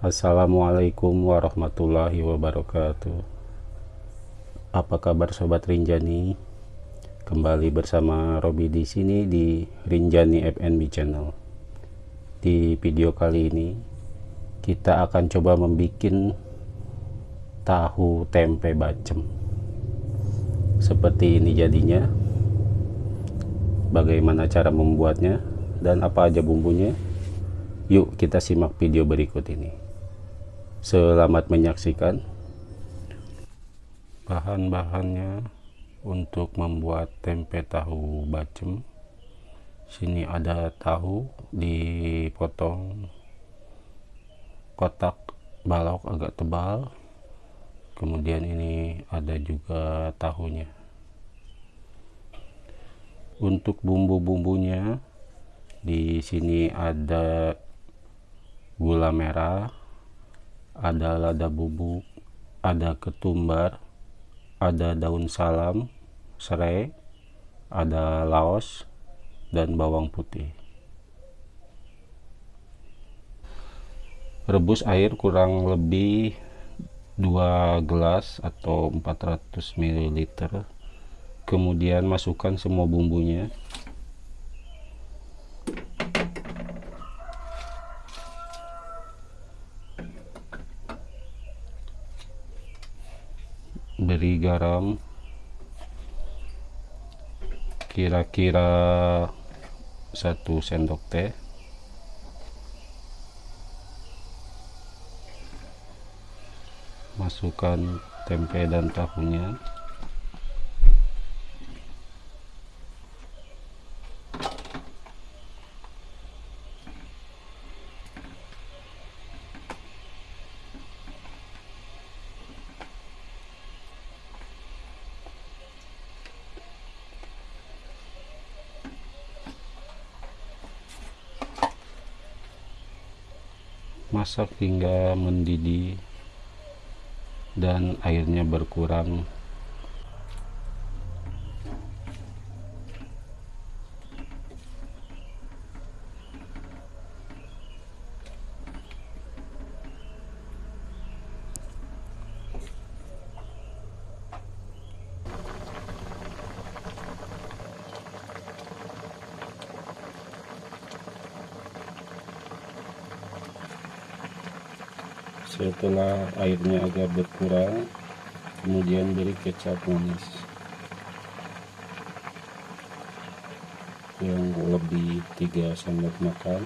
Assalamualaikum warahmatullahi wabarakatuh. Apa kabar Sobat Rinjani? Kembali bersama Robi di sini di Rinjani FNB Channel. Di video kali ini Kita akan coba membuat Tahu tempe bacem. Seperti ini jadinya. Bagaimana cara membuatnya Dan apa aja bumbunya? Yuk kita simak video berikut ini. Selamat menyaksikan. Bahan-bahannya untuk membuat tempe tahu bacem. Sini ada tahu dipotong kotak balok agak tebal. Kemudian ini ada juga tahunya. Untuk bumbu-bumbunya di sini ada gula merah ada lada bubuk ada ketumbar ada daun salam serai ada laos dan bawang putih. Rebus air kurang lebih 2 gelas atau 400 ml kemudian masukkan semua bumbunya beri garam. Kira-kira satu sendok teh. Masukkan tempe dan tahunya masak hingga mendidih dan airnya berkurang setelah airnya agak berkurang kemudian beri kecap manis. Yang lebih 3 sendok makan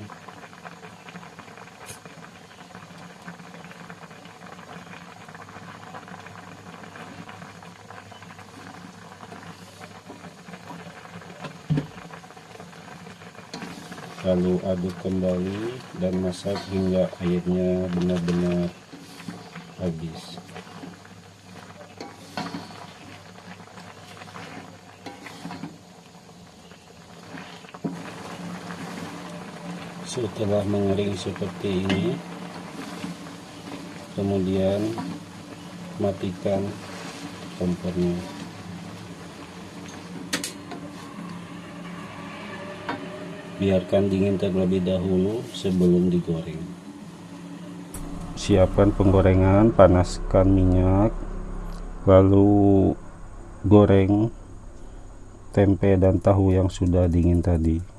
lalu aduk kembali dan masak hingga airnya benar-benar habis. Setelah mengering seperti ini kemudian matikan kompornya biarkan dingin terlebih dahulu sebelum digoreng. Siapkan penggorengan panaskan minyak lalu goreng tempe dan tahu yang sudah dingin tadi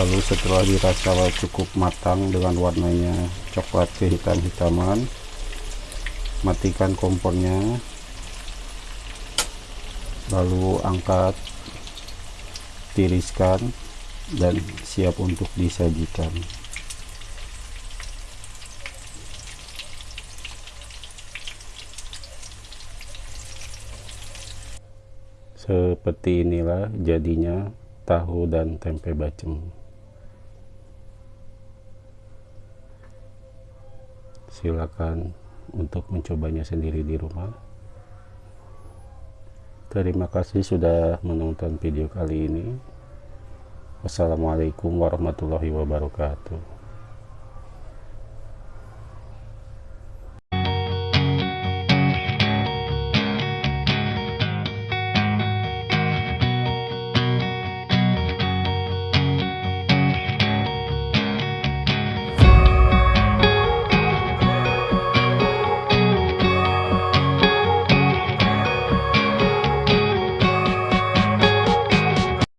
lalu setelah dirasa cukup matang dengan warnanya coklat kehitam-hitaman matikan kompornya lalu angkat tiriskan dan siap untuk disajikan. Seperti inilah jadinya tahu dan tempe bacem silakan untuk mencobanya sendiri di rumah. Terima kasih sudah menonton video kali ini. Wassalamualaikum warahmatullahi wabarakatuh